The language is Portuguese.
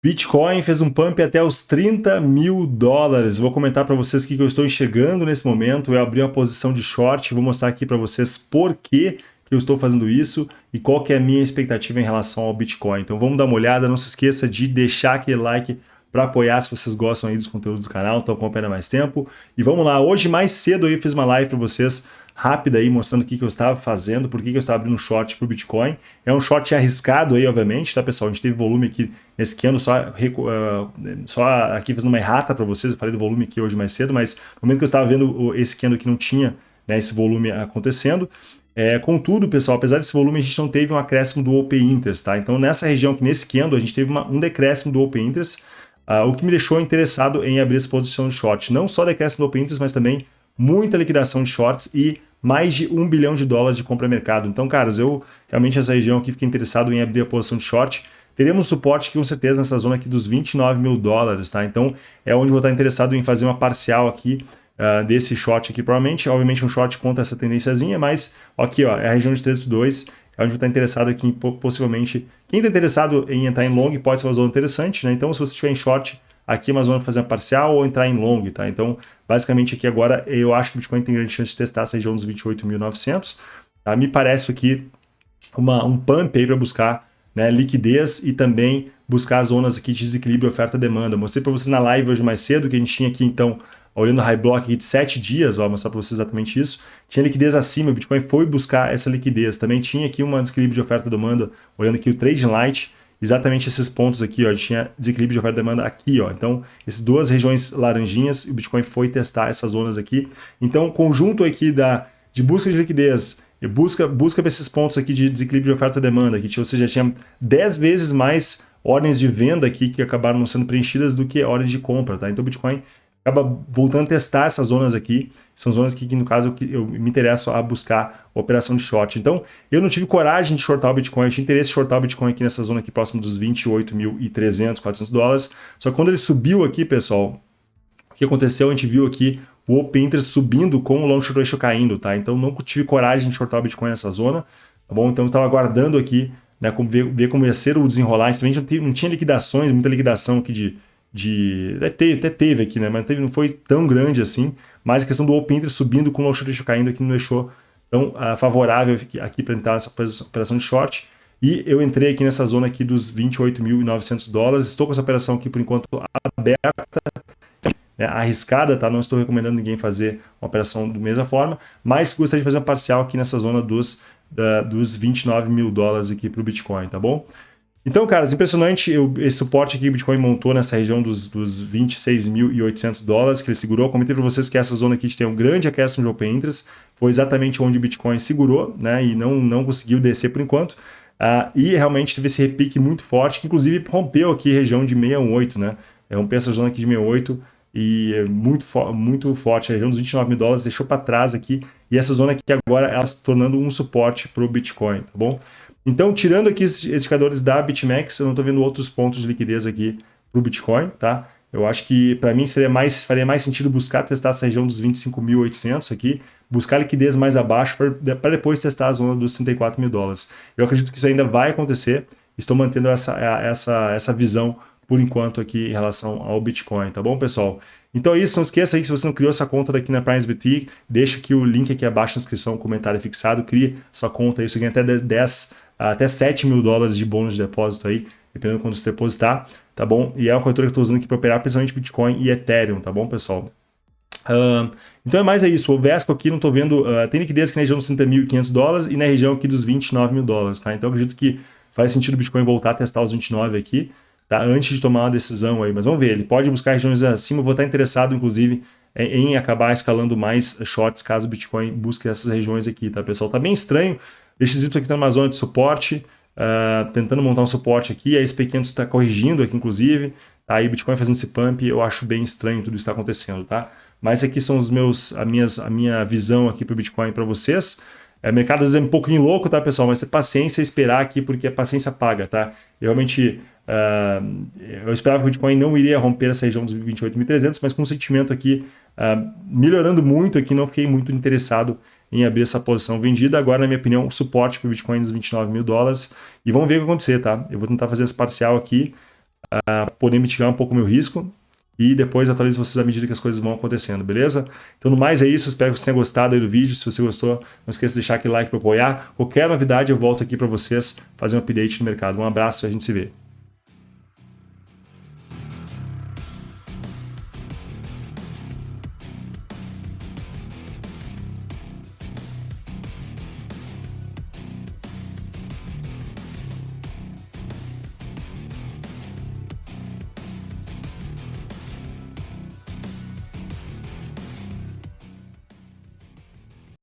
Bitcoin fez um pump até os 30 mil dólares. Vou comentar para vocês o que eu estou enxergando nesse momento. Eu abri uma posição de short, vou mostrar aqui para vocês por que eu estou fazendo isso e qual que é a minha expectativa em relação ao Bitcoin. Então vamos dar uma olhada, não se esqueça de deixar aquele like para apoiar se vocês gostam aí dos conteúdos do canal, estão acompanhando mais tempo. E vamos lá, hoje mais cedo eu fiz uma live para vocês rápida aí, mostrando o que, que eu estava fazendo, por que, que eu estava abrindo short para o Bitcoin. É um short arriscado aí, obviamente, tá, pessoal? A gente teve volume aqui nesse candle, só, uh, só aqui fazendo uma errata para vocês, eu falei do volume aqui hoje mais cedo, mas no momento que eu estava vendo esse candle que não tinha né, esse volume acontecendo, é, contudo, pessoal, apesar desse volume, a gente não teve um acréscimo do Open Interest, tá? Então, nessa região aqui, nesse candle, a gente teve uma, um decréscimo do Open Interest, uh, o que me deixou interessado em abrir essa posição de short. Não só decréscimo do Open Interest, mas também muita liquidação de shorts e mais de um bilhão de dólares de compra mercado. Então, caras, eu realmente essa região aqui fiquei interessado em abrir a posição de short. Teremos suporte com certeza nessa zona aqui dos 29 mil dólares, tá? Então é onde vou estar interessado em fazer uma parcial aqui uh, desse short aqui, provavelmente. Obviamente um short contra essa tendênciazinha, mas aqui ó, é a região de 3.2, é onde vou estar interessado aqui possivelmente... Quem está interessado em entrar em long pode ser uma zona interessante, né? Então se você estiver em short, aqui zona para fazer uma parcial ou entrar em long, tá? Então, basicamente aqui agora eu acho que o Bitcoin tem grande chance de testar essa região dos 28.900, tá? Me parece aqui uma, um pump aí para buscar né, liquidez e também buscar as zonas aqui de desequilíbrio oferta-demanda. Mostrei para vocês na live hoje mais cedo que a gente tinha aqui então, olhando o high block aqui de 7 dias, ó, vou mostrar para vocês exatamente isso, tinha liquidez acima, o Bitcoin foi buscar essa liquidez. Também tinha aqui um desequilíbrio de oferta-demanda, olhando aqui o Trading Light, exatamente esses pontos aqui, ó, tinha desequilíbrio de oferta e demanda aqui, ó. Então, essas duas regiões laranjinhas, o Bitcoin foi testar essas zonas aqui. Então, conjunto aqui da, de busca de liquidez e busca, busca esses pontos aqui de desequilíbrio de oferta e demanda, aqui, ou seja, tinha 10 vezes mais ordens de venda aqui que acabaram não sendo preenchidas do que ordens de compra, tá? Então, o Bitcoin acaba voltando a testar essas zonas aqui. São zonas que, que no caso, eu, eu me interesso a buscar operação de short. Então, eu não tive coragem de shortar o Bitcoin, eu tinha interesse em shortar o Bitcoin aqui nessa zona aqui próximo dos 28.300, 400 dólares. Só que quando ele subiu aqui, pessoal, o que aconteceu? A gente viu aqui o Open Interest subindo com o Long Short Ratio caindo, tá? Então, não tive coragem de shortar o Bitcoin nessa zona, tá bom? Então, eu estava aguardando aqui, né, ver, ver como ia ser o desenrolar. A gente também não tinha liquidações, muita liquidação aqui de de. Até teve, até teve aqui, né? Mas teve, não foi tão grande assim. Mas a questão do Open Interest subindo com o short caindo aqui não deixou tão uh, favorável aqui para entrar nessa operação de short. E eu entrei aqui nessa zona aqui dos 28.900 dólares. Estou com essa operação aqui por enquanto aberta, né, arriscada, tá? Não estou recomendando ninguém fazer uma operação da mesma forma, mas gostaria de fazer uma parcial aqui nessa zona dos, uh, dos 29 mil dólares aqui para o Bitcoin, tá bom? Então, caras, impressionante eu, esse suporte que o Bitcoin montou nessa região dos, dos 26.800 dólares que ele segurou. Comentei para vocês que essa zona aqui tem um grande acréscimo de Open Interest. Foi exatamente onde o Bitcoin segurou né, e não, não conseguiu descer por enquanto. Uh, e realmente teve esse repique muito forte, que inclusive rompeu aqui a região de 618, né? É, rompeu essa zona aqui de 68 e é muito, fo muito forte. A região dos 29 mil dólares deixou para trás aqui. E essa zona aqui agora ela se tornando um suporte para o Bitcoin, tá bom? Então, tirando aqui esses indicadores da BitMEX, eu não estou vendo outros pontos de liquidez aqui para o Bitcoin, tá? Eu acho que para mim seria mais, faria mais sentido buscar testar essa região dos 25.800 aqui, buscar liquidez mais abaixo para depois testar a zona dos 64 mil dólares. Eu acredito que isso ainda vai acontecer, estou mantendo essa, essa, essa visão por enquanto aqui em relação ao Bitcoin, tá bom, pessoal? Então é isso, não esqueça aí que se você não criou essa conta daqui na PrimeSBT, deixa aqui o link aqui abaixo na descrição, comentário fixado, crie sua conta aí, você ganha até 10 até 7 mil dólares de bônus de depósito aí, dependendo de quando você depositar, tá bom? E é uma corretora que eu estou usando aqui para operar principalmente Bitcoin e Ethereum, tá bom, pessoal? Uh, então é mais é isso, o Vesco aqui não estou vendo, uh, tem liquidez aqui na região dos 30.500 dólares e na região aqui dos 29 mil dólares, tá? Então acredito que faz sentido o Bitcoin voltar a testar os 29 aqui, tá? Antes de tomar uma decisão aí, mas vamos ver, ele pode buscar regiões acima, eu vou estar interessado inclusive em acabar escalando mais shorts caso o Bitcoin busque essas regiões aqui, tá pessoal? Tá bem estranho, XY aqui está numa zona de suporte, uh, tentando montar um suporte aqui, a SP500 está corrigindo aqui inclusive, tá? aí Bitcoin fazendo esse pump, eu acho bem estranho tudo isso está acontecendo, tá? Mas aqui são os meus, a, minhas, a minha visão aqui para o Bitcoin para vocês. É, mercado às vezes é um pouquinho louco, tá, pessoal? Mas ter paciência e esperar aqui, porque a paciência paga, tá? Eu realmente, uh, eu esperava que o Bitcoin não iria romper essa região dos 28.300, mas com o sentimento aqui uh, melhorando muito aqui, não fiquei muito interessado em abrir essa posição vendida. Agora, na minha opinião, suporte para o Bitcoin dos 29 mil dólares. E vamos ver o que acontecer, tá? Eu vou tentar fazer esse parcial aqui. uh, poder mitigar um pouco o meu risco e depois atualizo vocês à medida que as coisas vão acontecendo, beleza? Então, no mais é isso, espero que você tenha gostado do vídeo, se você gostou, não esqueça de deixar aquele like para apoiar. Qualquer novidade eu volto aqui para vocês fazer um update no mercado. Um abraço e a gente se vê.